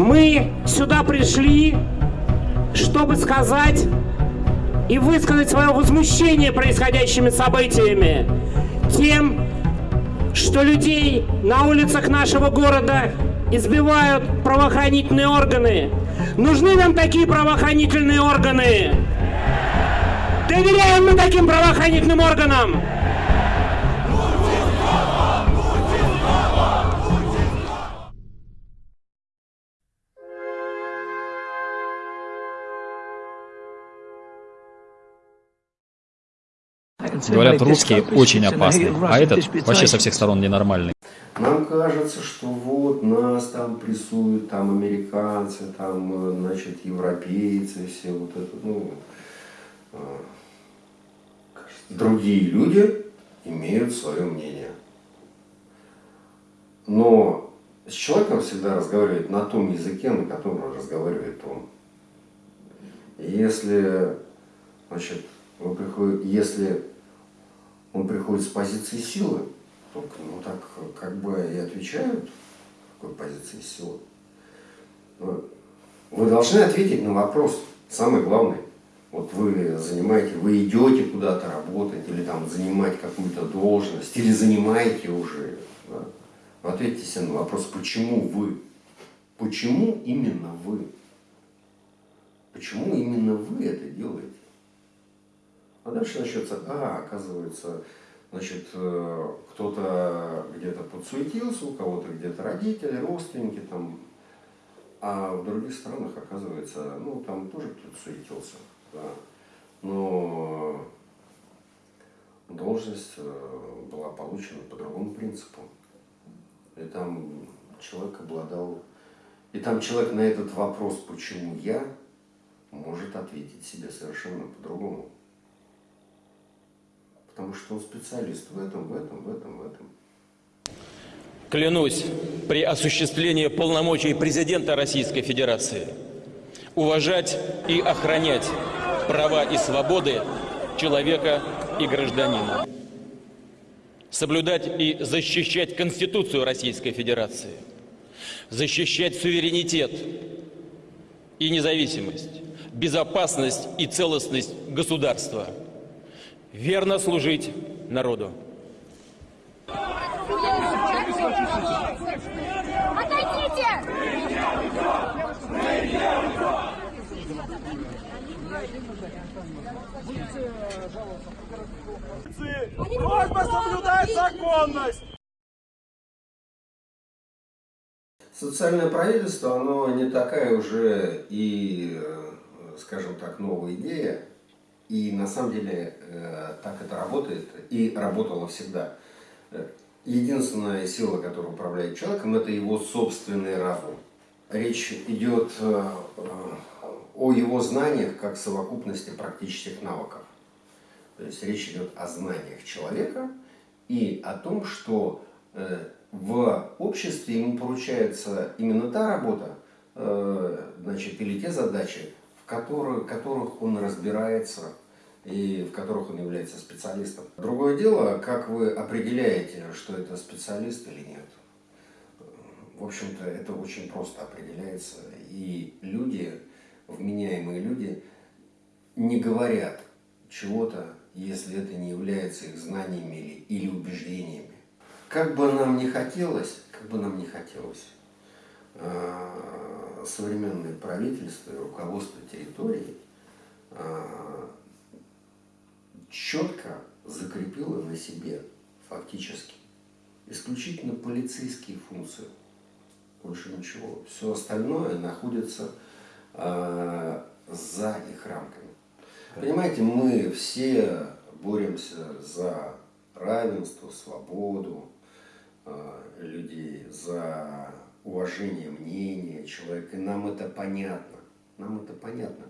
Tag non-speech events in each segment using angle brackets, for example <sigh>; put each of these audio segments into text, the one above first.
Мы сюда пришли, чтобы сказать и высказать свое возмущение происходящими событиями, тем, что людей на улицах нашего города избивают правоохранительные органы. Нужны нам такие правоохранительные органы? Доверяем мы таким правоохранительным органам? Говорят, русский очень опасный, а этот вообще со всех сторон ненормальный. Нам кажется, что вот нас там прессуют, там американцы, там, значит, европейцы, все вот это, ну, а, другие люди имеют свое мнение. Но с человеком всегда разговаривает на том языке, на котором разговаривает он. Если, значит, вы приходите, если он приходит с позиции силы, ну так как бы и отвечают, какой позиции силы. Вы должны ответить на вопрос, самый главный. Вот вы занимаете, вы идете куда-то работать, или там занимать какую-то должность, или занимаете уже. Да? Ответьте себе на вопрос, почему вы? Почему именно вы? Почему именно вы это делаете? А дальше начнется, а, оказывается, значит, э, кто-то где-то подсуетился, у кого-то где-то родители, родственники там, а в других странах, оказывается, ну, там тоже кто-то суетился, да. Но должность э, была получена по другому принципу. И там человек обладал... И там человек на этот вопрос, почему я, может ответить себе совершенно по-другому. Потому что он специалист в этом, в этом, в этом, в этом. Клянусь при осуществлении полномочий президента Российской Федерации уважать и охранять права и свободы человека и гражданина. Соблюдать и защищать Конституцию Российской Федерации. Защищать суверенитет и независимость, безопасность и целостность государства – верно служить народу. Отойдите! Просьба соблюдать законность! Социальное правительство, оно не такая уже и, э, скажем так, новая идея. И на самом деле э, так это работает и работало всегда. Единственная сила, которая управляет человеком, это его собственный разум. Речь идет э, о его знаниях как совокупности практических навыков. То есть речь идет о знаниях человека и о том, что э, в обществе ему поручается именно та работа, значит, или те задачи, в которых, он разбирается и в которых он является специалистом. Другое дело, как вы определяете, что это специалист или нет. В общем-то, это очень просто определяется. И люди, вменяемые люди, не говорят чего-то, если это не является их знаниями или, или убеждениями. Как бы нам не хотелось, как бы нам не хотелось, современное правительство и руководство территорией а, четко закрепила на себе фактически исключительно полицейские функции. Больше ничего. Все остальное находится э, за их рамками. Понимаете, мы все боремся за равенство, свободу э, людей, за уважение мнения человека. И нам это понятно. Нам это понятно.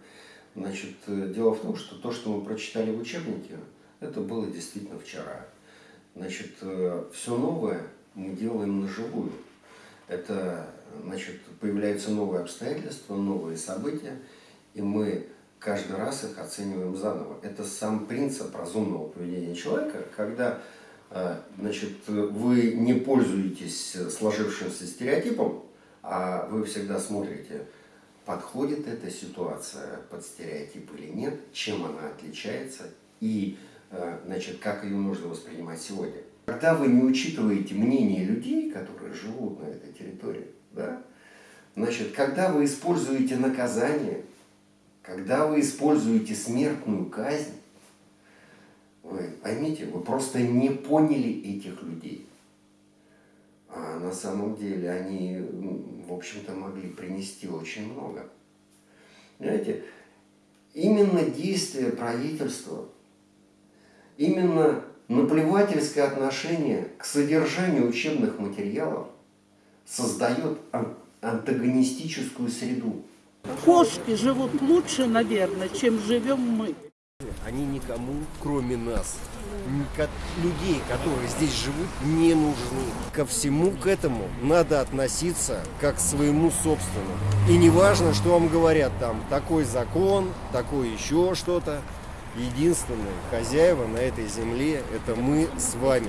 Значит, э, дело в том, что то, что мы прочитали в учебнике, это было действительно вчера. Значит, э, все новое мы делаем на живую. Это, значит, появляются новые обстоятельства, новые события, и мы каждый раз их оцениваем заново. Это сам принцип разумного поведения человека, когда значит, вы не пользуетесь сложившимся стереотипом, а вы всегда смотрите, подходит эта ситуация под стереотип или нет, чем она отличается и э, значит, как ее нужно воспринимать сегодня. Когда вы не учитываете мнение людей, которые живут на этой территории, да, значит, когда вы используете наказание, когда вы используете смертную казнь, вы поймите, вы просто не поняли этих людей. А на самом деле они, в общем-то, могли принести очень много. Понимаете, именно действие правительства, именно наплевательское отношение к содержанию учебных материалов создает антагонистическую среду. Кошки живут лучше, наверное, чем живем мы. Они никому, кроме нас, людей, которые здесь живут, не нужны. Ко всему к этому надо относиться как к своему собственному. И не важно, что вам говорят там, такой закон, такой еще что-то. Единственные хозяева на этой земле – это мы с вами.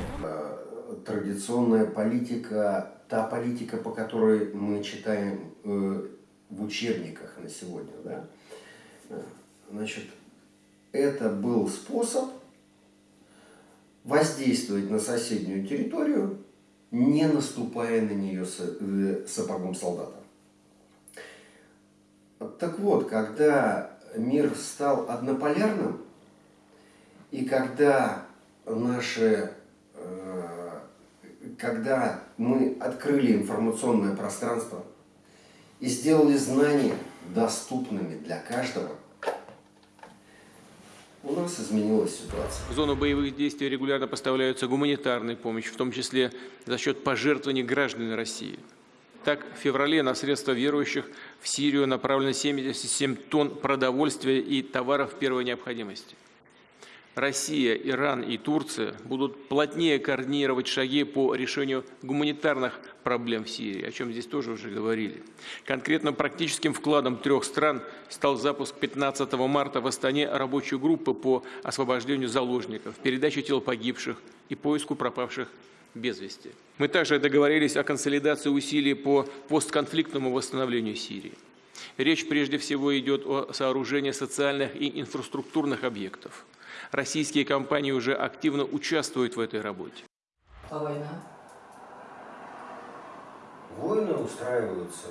Традиционная политика, та политика, по которой мы читаем э, в учебниках на сегодня, да, э, значит, это был способ воздействовать на соседнюю территорию, не наступая на нее э, сапогом солдата. Так вот, когда мир стал однополярным, и когда наши, э, когда мы открыли информационное пространство и сделали знания доступными для каждого, у нас изменилась ситуация. В зону боевых действий регулярно поставляются гуманитарная помощь, в том числе за счет пожертвований граждан России. Так, в феврале на средства верующих в Сирию направлено 77 тонн продовольствия и товаров первой необходимости. Россия, Иран и Турция будут плотнее координировать шаги по решению гуманитарных проблем в Сирии, о чем здесь тоже уже говорили. Конкретно практическим вкладом трех стран стал запуск 15 марта в Астане рабочей группы по освобождению заложников, передаче тел погибших и поиску пропавших без вести. Мы также договорились о консолидации усилий по постконфликтному восстановлению Сирии. Речь прежде всего идет о сооружении социальных и инфраструктурных объектов – Российские компании уже активно участвуют в этой работе. А война? Войны устраиваются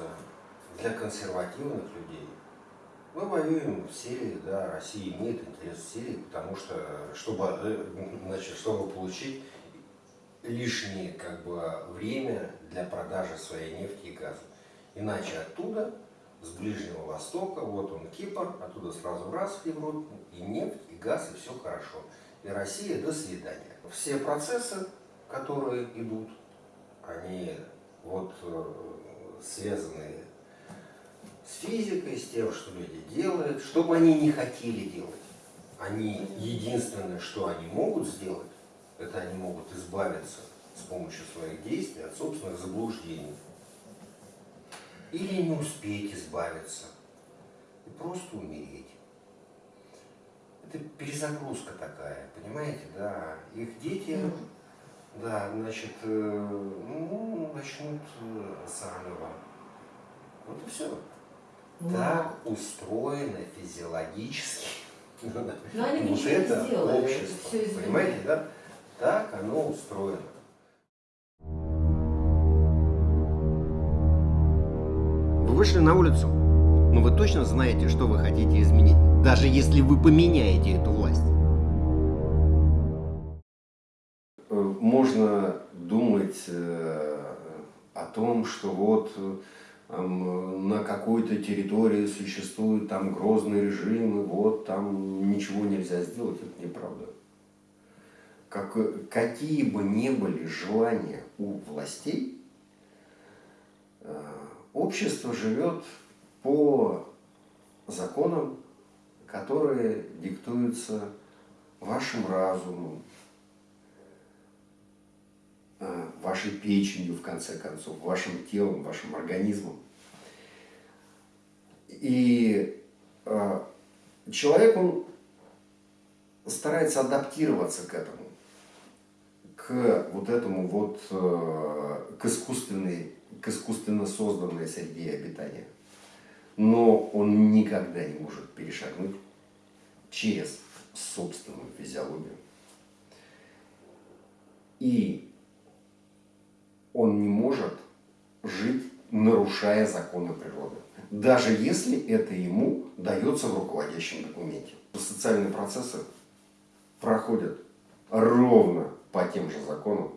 для консервативных людей. Мы воюем в Сирии, да, Россия имеет интерес в Сирии, потому что, чтобы, э, значит, чтобы получить лишнее как бы, время для продажи своей нефти и газа. Иначе оттуда с Ближнего Востока, вот он Кипр, оттуда сразу раз в Европу, и нефть, и газ, и все хорошо. И Россия, до свидания. Все процессы, которые идут, они вот э, связаны с физикой, с тем, что люди делают, что бы они не хотели делать. Они единственное, что они могут сделать, это они могут избавиться с помощью своих действий от собственных заблуждений или не успеть избавиться и просто умереть. Это перезагрузка такая, понимаете, да. Их дети, да, значит, э, ну, начнут э, заново. Вот и все. Ну, так устроено физиологически. Но они <laughs> вот это общество. Понимаете, да? Так оно устроено. Вышли на улицу, но вы точно знаете, что вы хотите изменить, даже если вы поменяете эту власть. Можно думать э, о том, что вот на какой-то территории существует там грозный режим, и вот там ничего нельзя сделать, это неправда. Как, какие бы ни были желания у властей, э, общество живет по законам, которые диктуются вашим разумом, э, вашей печенью, в конце концов, вашим телом, вашим организмом. И э, человек, он старается адаптироваться к этому, к вот этому вот, э, к искусственной к искусственно созданной среде обитания. Но он никогда не может перешагнуть через собственную физиологию. И он не может жить, нарушая законы природы. Даже если это ему дается в руководящем документе. Социальные процессы проходят ровно по тем же законам,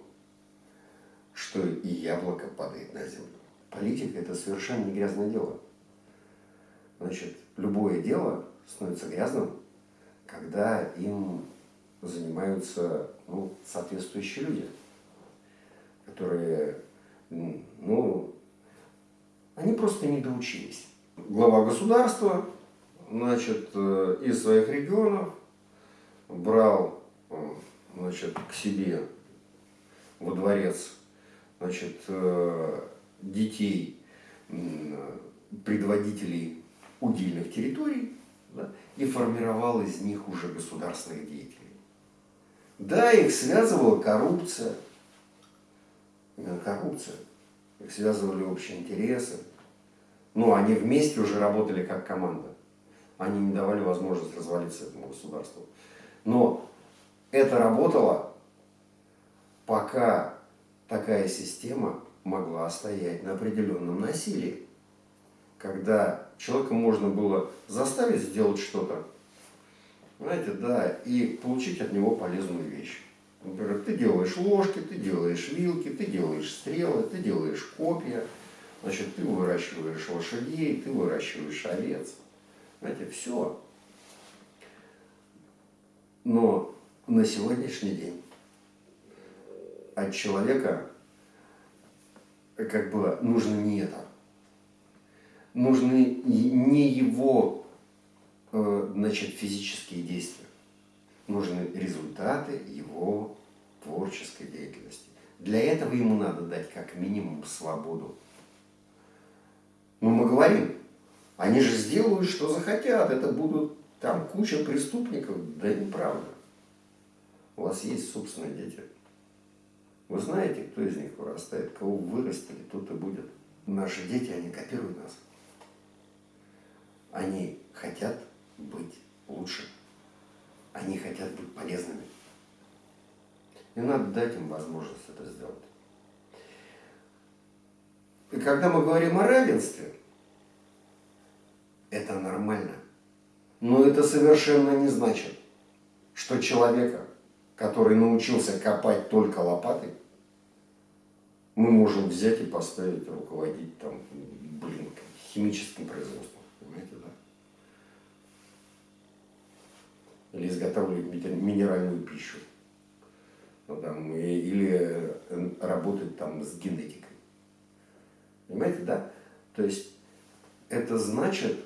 что и яблоко падает на землю. Политика – это совершенно не грязное дело. Значит, любое дело становится грязным, когда им занимаются ну, соответствующие люди, которые, ну, они просто не доучились. Глава государства, значит, э, из своих регионов брал, э, значит, к себе во дворец, значит, э, детей предводителей удельных территорий да, и формировал из них уже государственных деятелей. Да, их связывала коррупция, именно коррупция, их связывали общие интересы, но они вместе уже работали как команда. Они не давали возможность развалиться этому государству. Но это работало, пока такая система могла стоять на определенном насилии. Когда человека можно было заставить сделать что-то, знаете, да, и получить от него полезную вещь. Например, ты делаешь ложки, ты делаешь вилки, ты делаешь стрелы, ты делаешь копья, значит, ты выращиваешь лошадей, ты выращиваешь овец. Знаете, все. Но на сегодняшний день от человека как бы нужно не это. Нужны не его э, значит, физические действия. Нужны результаты его творческой деятельности. Для этого ему надо дать как минимум свободу. Но мы говорим, они же сделают, что захотят, это будут там куча преступников. Да неправда. У вас есть собственные дети. Вы знаете, кто из них вырастает, кого вырастили, тот и будет. Наши дети, они копируют нас. Они хотят быть лучше. Они хотят быть полезными. И надо дать им возможность это сделать. И когда мы говорим о равенстве, это нормально. Но это совершенно не значит, что человека, который научился копать только лопатой, мы можем взять и поставить руководить там, блин, химическим производством. Понимаете, да? Или изготавливать минеральную пищу. Ну, там, или э, работать там с генетикой. Понимаете, да? То есть это значит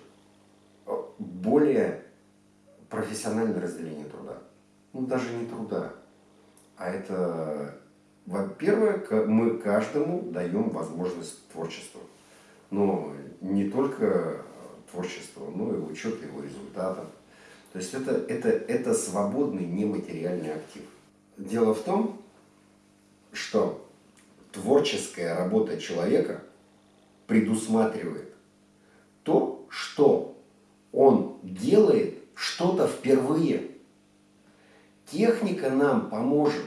более профессиональное разделение труда. Ну, даже не труда, а это во-первых, мы каждому даем возможность творчества. Но не только творчество, но и учет его результатов. То есть это, это, это свободный нематериальный актив. Дело в том, что творческая работа человека предусматривает то, что он делает что-то впервые. Техника нам поможет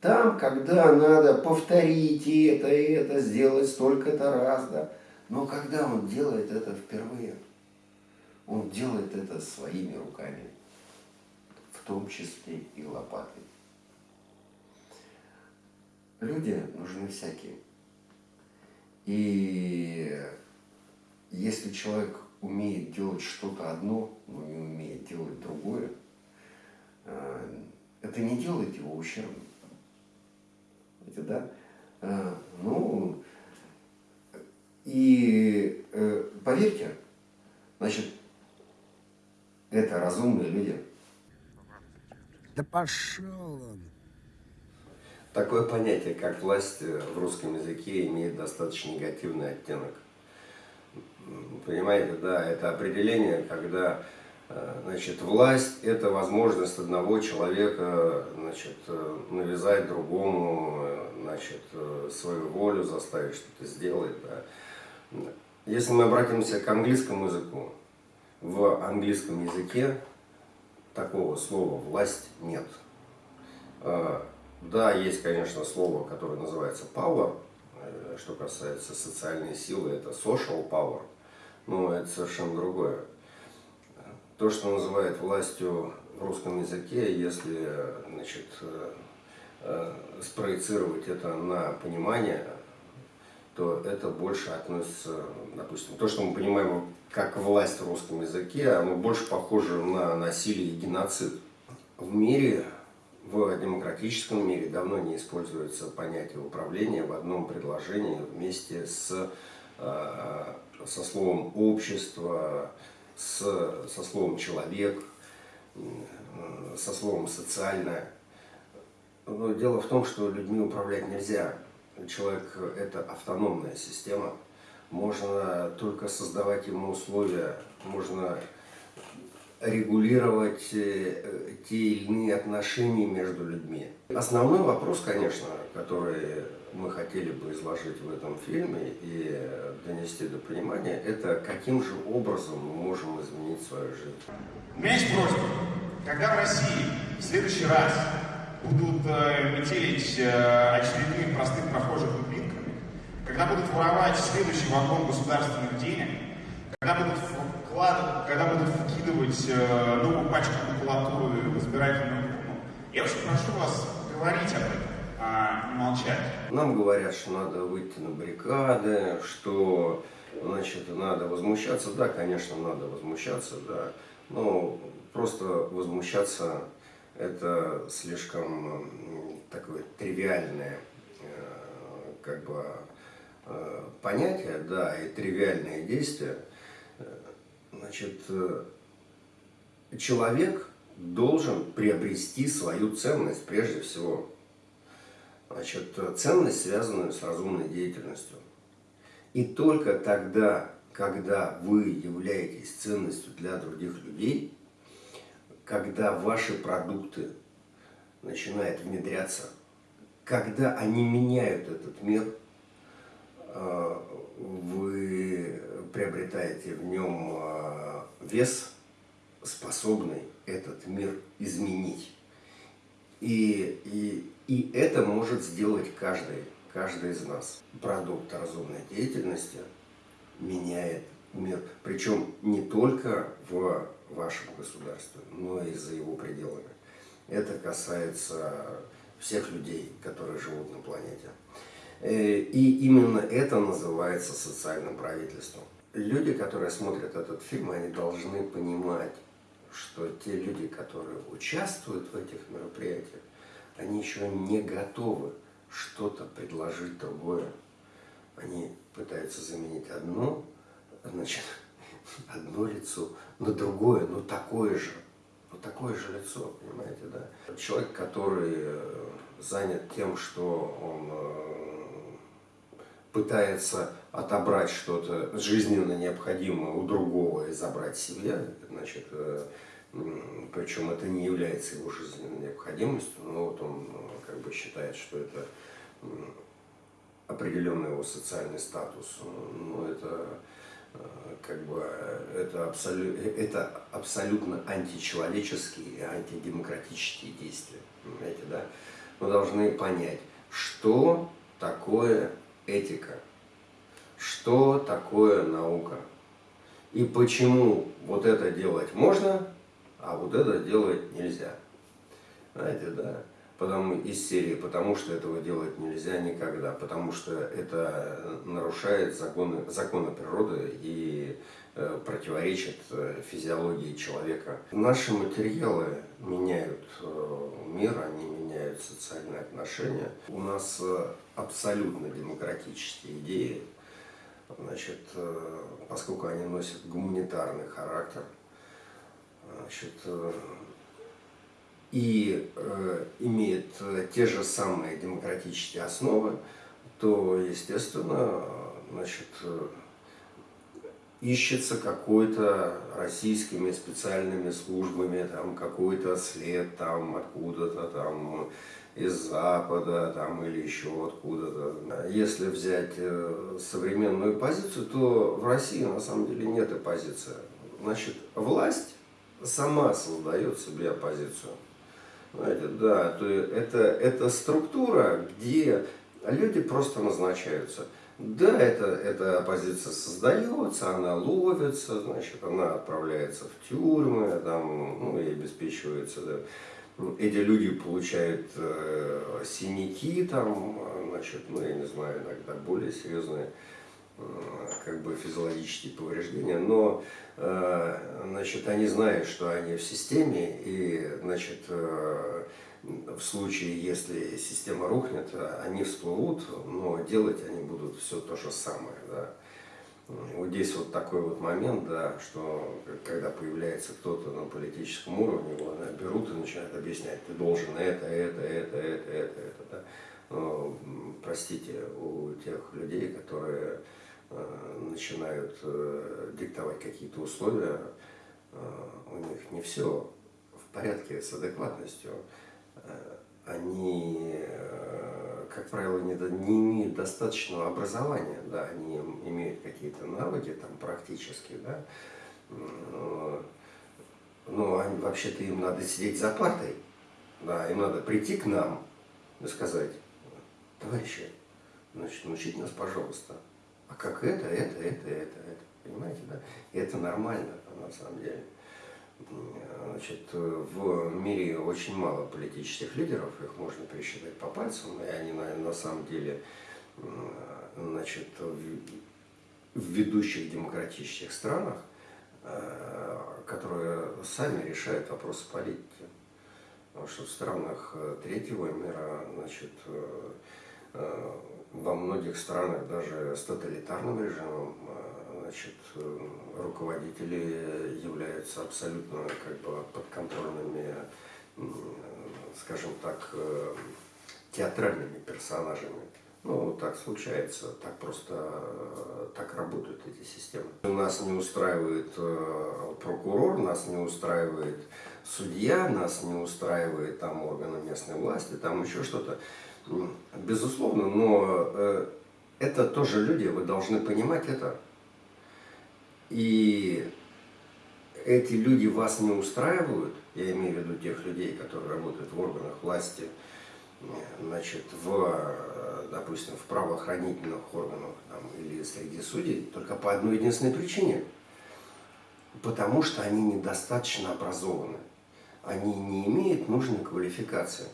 там, когда надо повторить это, и это, сделать столько-то раз, да. Но когда он делает это впервые, он делает это своими руками, в том числе и лопатой. Люди нужны всякие. И если человек умеет делать что-то одно, но не умеет делать другое, э, это не делает его ущербным эти, да, а, ну, и э, поверьте, значит, это разумные люди. Да пошел он. Такое понятие, как власть в русском языке, имеет достаточно негативный оттенок. Понимаете, да, это определение, когда Э, Значит, власть – это возможность одного человека значит, э, навязать другому э, значит, э, свою волю, заставить что-то сделать. Да. Если мы обратимся к английскому языку, в английском языке такого слова «власть» нет. Э, Да, есть, конечно, слово, которое называется power, э, что касается социальной силы, это social power, но это совершенно другое. То, что называют властью в русском языке, если значит, э, э, спроецировать это на понимание, то это больше относится, допустим, то, что мы понимаем как власть в русском языке, оно больше похоже на насилие и геноцид. В мире, в демократическом мире давно не используется понятие управления в одном предложении вместе с, э, со словом общество, с, со словом человек, э, со словом социальное. Но дело в том, что людьми управлять нельзя. Человек – это автономная система. Можно только создавать ему условия, можно регулировать э, те или иные отношения между людьми. Основной вопрос, конечно, который мы хотели бы изложить в этом фильме и донести до понимания, это каким же образом мы можем изменить свою жизнь. У меня есть. Когда в России в следующий раз будут э, метелить э, простых прохожих дубинками, когда будут воровать следующий вагон государственных денег, когда будут вкладывать, когда будут вкидывать э, новую пачку макулатуры в избирательную урну, я очень прошу вас говорить об этом, а молчать. Нам говорят, что надо выйти на баррикады, что значит, надо возмущаться. Да, конечно, надо возмущаться, да. Но просто возмущаться это слишком такое тривиальное э, как бы э, понятие, да, и тривиальное действие. Э, Значит, э, человек должен приобрести свою ценность прежде всего. Значит, э, ценность, связанную с разумной деятельностью. И только тогда, когда вы являетесь ценностью для других людей, когда ваши продукты начинают внедряться, когда они меняют этот мир, э, вы приобретаете в нем э, вес, способный этот мир изменить. И, и, и это может сделать каждый, каждый из нас. Продукт разумной деятельности меняет мир. Причем не только в вашем государстве, но и за его пределами. Это касается всех людей, которые живут на планете. Э, И именно это называется социальным правительством. Люди, которые смотрят этот фильм, они должны понимать, что те люди, которые участвуют в этих мероприятиях, они еще не готовы что-то предложить другое. Они пытаются заменить одно, значит, <laughs> одно лицо на другое, но такое же. Ну, такое же лицо, понимаете, да? Человек, который э, занят тем, что он э, пытается отобрать что-то жизненно необходимое у другого и забрать себе, значит, э, причем это не является его жизненной необходимостью, но вот он э, как бы считает, что это определенный его социальный статус. Ну, это э, как бы это, абсолю, это абсолютно античеловеческие и антидемократические действия. Понимаете, да? Мы должны понять, что такое этика, что такое наука и почему вот это делать можно, а вот это делать нельзя. Знаете, да? Потому, из серии, потому что этого делать нельзя никогда, потому что это нарушает законы, законы природы и э, противоречит э, физиологии человека. Наши материалы меняют э, мир, они меняют социальные отношения. У нас э, абсолютно демократические идеи, значит, э, поскольку они носят гуманитарный характер, значит, э, и э, имеет э, те же самые демократические основы, то, естественно, значит, ищется какой-то российскими специальными службами, там какой-то след там откуда-то там из Запада там или еще откуда-то. Если взять современную позицию, то в России на самом деле нет оппозиции. Значит, власть сама создает себе оппозицию. Знаете, да, то это, это структура, где люди просто назначаются. Да, это, эта оппозиция создается, она ловится, значит, она отправляется в тюрьмы, там, ну, и обеспечивается, да. Эти люди получают э, синяки, там, значит, ну, я не знаю, иногда более серьезные как бы физиологические повреждения, но э, значит, они знают, что они в системе, и значит, э, в случае, если система рухнет, они всплывут, но делать они будут все то же самое. Да. Вот здесь вот такой вот момент, да, что когда появляется кто-то на политическом уровне, его берут и начинают объяснять, ты должен это, это, это, это, это, это. Да. Но, простите, у тех людей, которые э, начинают э, диктовать какие-то условия, э, у них не все в порядке с адекватностью. Э, они, как правило, не, не имеют достаточного образования, да, они имеют какие-то навыки там практически, да, но вообще-то им надо сидеть за партой, да, им надо прийти к нам и сказать, товарищи, значит, научите нас, пожалуйста, а как это, это, это, это, это, понимаете, да, и это нормально, на самом деле. Значит, в мире очень мало политических лидеров, их можно пересчитать по пальцам, и они на, на самом деле значит, в, ведущих демократических странах, э, которые сами решают вопросы политики. Потому что в странах третьего мира, значит, э, во многих странах даже с тоталитарным режимом значит, э, руководители являются абсолютно как бы подконтрольными, скажем так, э, театральными персонажами. Ну, так случается, так просто, э, так работают эти системы. Нас не устраивает прокурор, нас не устраивает судья, нас не устраивает там органы местной власти, там еще что-то. Безусловно, но это тоже люди, вы должны понимать это. И эти люди вас не устраивают, я имею в виду тех людей, которые работают в органах власти, значит, в, допустим, в правоохранительных органах там, или среди судей, только по одной единственной причине. Потому что они недостаточно образованы. Они не имеют нужной квалификации.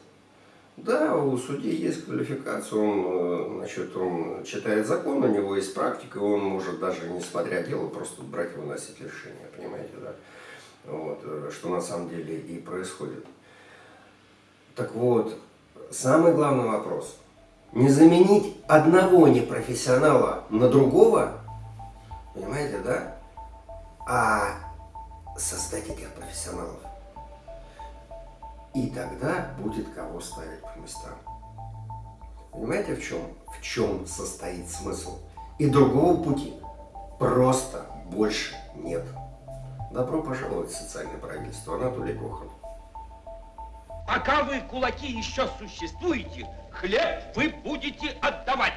Да, у судьи есть квалификация, он, э, значит, он читает закон, у него есть практика, он может даже, несмотря дело, просто брать и выносить решение, понимаете, да? Вот, э, что на самом деле и происходит. Так вот, самый главный вопрос. Не заменить одного непрофессионала на другого, понимаете, да? А создать этих профессионалов. И тогда будет кого ставить по местам. Понимаете, в чем, в чем состоит смысл? И другого пути просто больше нет. Добро пожаловать в социальное правительство. Анатолий Кохан. Пока вы, кулаки, еще существуете, хлеб вы будете отдавать.